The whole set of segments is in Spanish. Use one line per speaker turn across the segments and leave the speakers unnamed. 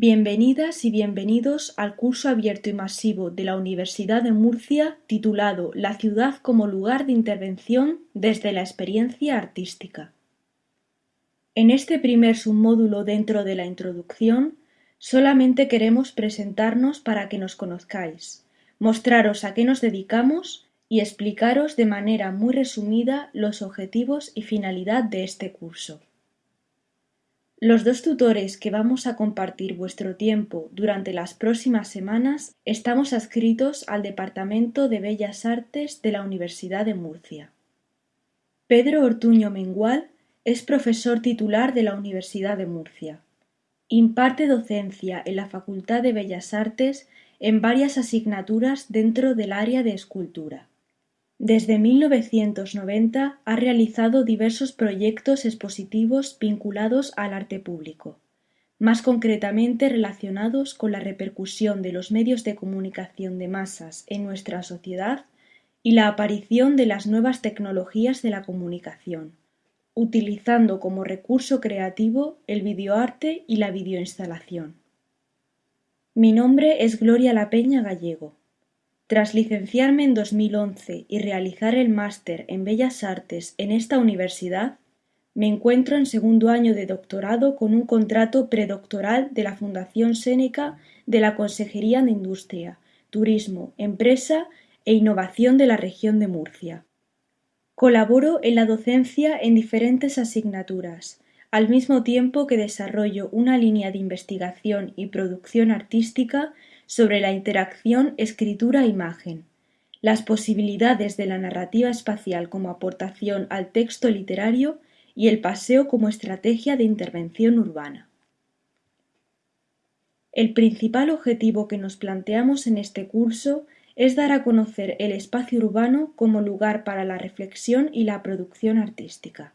Bienvenidas y bienvenidos al curso abierto y masivo de la Universidad de Murcia titulado La ciudad como lugar de intervención desde la experiencia artística. En este primer submódulo dentro de la introducción, solamente queremos presentarnos para que nos conozcáis, mostraros a qué nos dedicamos y explicaros de manera muy resumida los objetivos y finalidad de este curso. Los dos tutores que vamos a compartir vuestro tiempo durante las próximas semanas estamos adscritos al Departamento de Bellas Artes de la Universidad de Murcia. Pedro Ortuño Mengual es profesor titular de la Universidad de Murcia. Imparte docencia en la Facultad de Bellas Artes en varias asignaturas dentro del área de escultura. Desde 1990 ha realizado diversos proyectos expositivos vinculados al arte público, más concretamente relacionados con la repercusión de los medios de comunicación de masas en nuestra sociedad y la aparición de las nuevas tecnologías de la comunicación, utilizando como recurso creativo el videoarte y la videoinstalación. Mi nombre es Gloria La Peña Gallego. Tras licenciarme en 2011 y realizar el máster en Bellas Artes en esta universidad, me encuentro en segundo año de doctorado con un contrato predoctoral de la Fundación Séneca de la Consejería de Industria, Turismo, Empresa e Innovación de la región de Murcia. Colaboro en la docencia en diferentes asignaturas, al mismo tiempo que desarrollo una línea de investigación y producción artística sobre la interacción escritura-imagen, las posibilidades de la narrativa espacial como aportación al texto literario y el paseo como estrategia de intervención urbana. El principal objetivo que nos planteamos en este curso es dar a conocer el espacio urbano como lugar para la reflexión y la producción artística.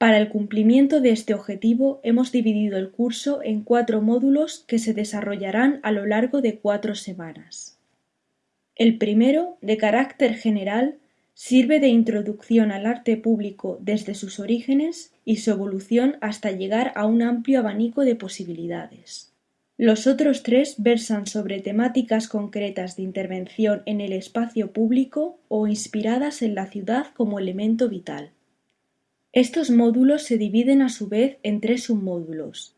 Para el cumplimiento de este objetivo hemos dividido el curso en cuatro módulos que se desarrollarán a lo largo de cuatro semanas. El primero, de carácter general, sirve de introducción al arte público desde sus orígenes y su evolución hasta llegar a un amplio abanico de posibilidades. Los otros tres versan sobre temáticas concretas de intervención en el espacio público o inspiradas en la ciudad como elemento vital. Estos módulos se dividen a su vez en tres submódulos: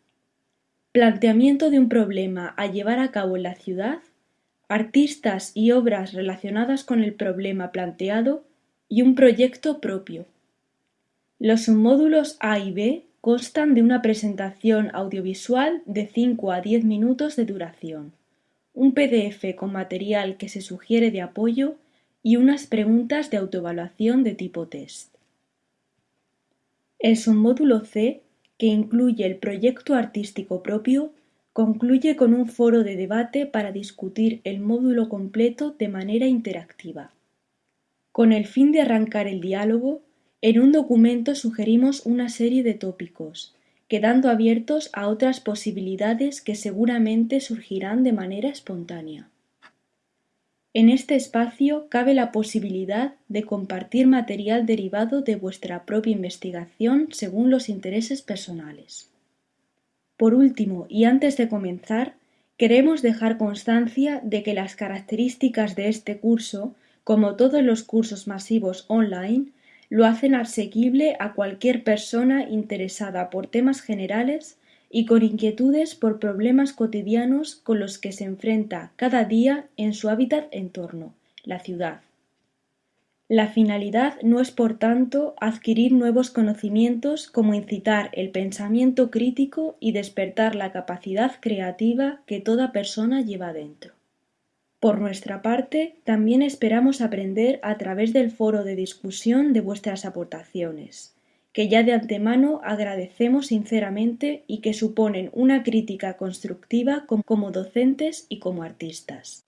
planteamiento de un problema a llevar a cabo en la ciudad, artistas y obras relacionadas con el problema planteado y un proyecto propio. Los submódulos A y B constan de una presentación audiovisual de 5 a 10 minutos de duración, un PDF con material que se sugiere de apoyo y unas preguntas de autoevaluación de tipo test. El submódulo C, que incluye el proyecto artístico propio, concluye con un foro de debate para discutir el módulo completo de manera interactiva. Con el fin de arrancar el diálogo, en un documento sugerimos una serie de tópicos, quedando abiertos a otras posibilidades que seguramente surgirán de manera espontánea. En este espacio cabe la posibilidad de compartir material derivado de vuestra propia investigación según los intereses personales. Por último, y antes de comenzar, queremos dejar constancia de que las características de este curso, como todos los cursos masivos online, lo hacen asequible a cualquier persona interesada por temas generales y con inquietudes por problemas cotidianos con los que se enfrenta cada día en su hábitat entorno, la ciudad. La finalidad no es, por tanto, adquirir nuevos conocimientos como incitar el pensamiento crítico y despertar la capacidad creativa que toda persona lleva dentro. Por nuestra parte, también esperamos aprender a través del foro de discusión de vuestras aportaciones, que ya de antemano agradecemos sinceramente y que suponen una crítica constructiva como docentes y como artistas.